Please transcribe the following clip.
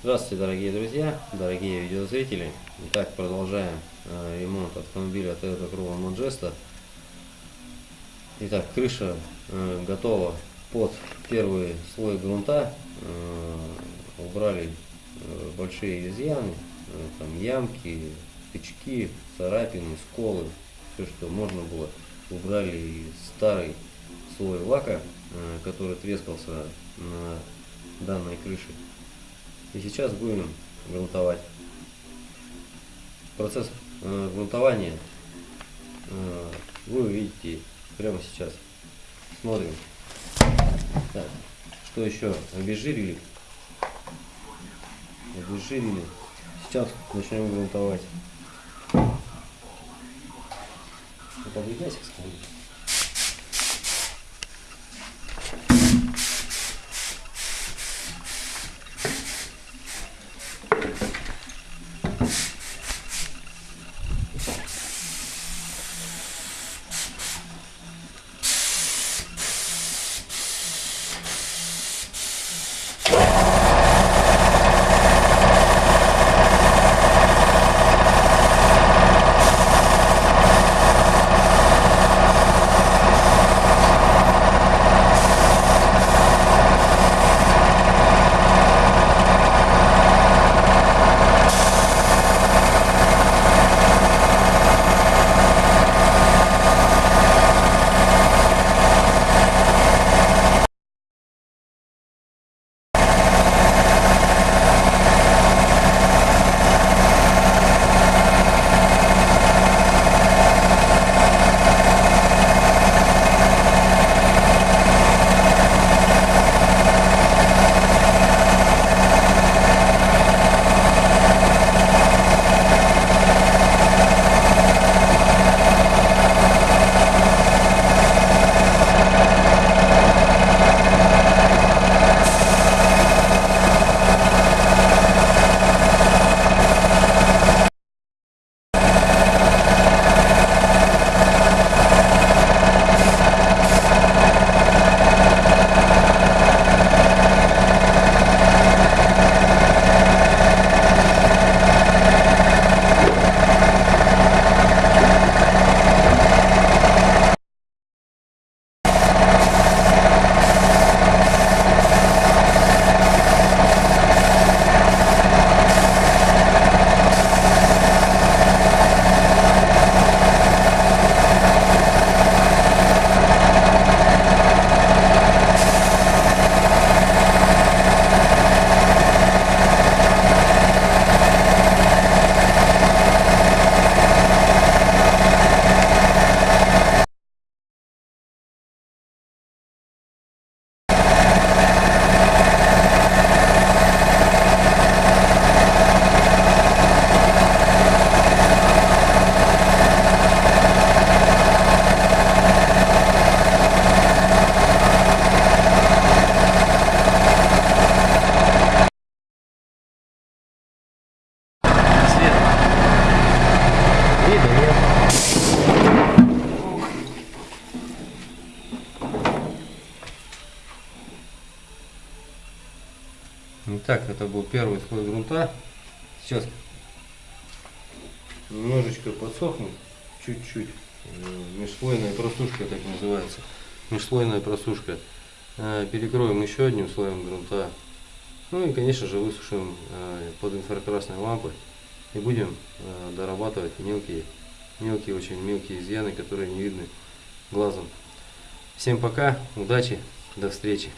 Здравствуйте, дорогие друзья, дорогие видеозрители. Итак, продолжаем э, ремонт автомобиля Toyota Corolla Modesta. Итак, крыша э, готова под первый слой грунта. Э, убрали э, большие изъяны, э, там ямки, тычки, царапины, сколы, все, что можно было. Убрали старый слой лака, э, который трескался на данной крыше. И сейчас будем грунтовать. Процесс э, грунтования э, вы увидите прямо сейчас. Смотрим. Так, что еще? Обезжирили. Обезжирили. Сейчас начнем грунтовать. Подвигайся к Итак, это был первый слой грунта. Сейчас немножечко подсохнет, чуть-чуть. Э, Межслойная просушка, так называется. Межслойная просушка. Э, Перекроем еще одним слоем грунта. Ну и, конечно же, высушим э, под инфракрасной лампой. И будем дорабатывать мелкие, мелкие, очень мелкие изъяны, которые не видны глазом. Всем пока, удачи, до встречи.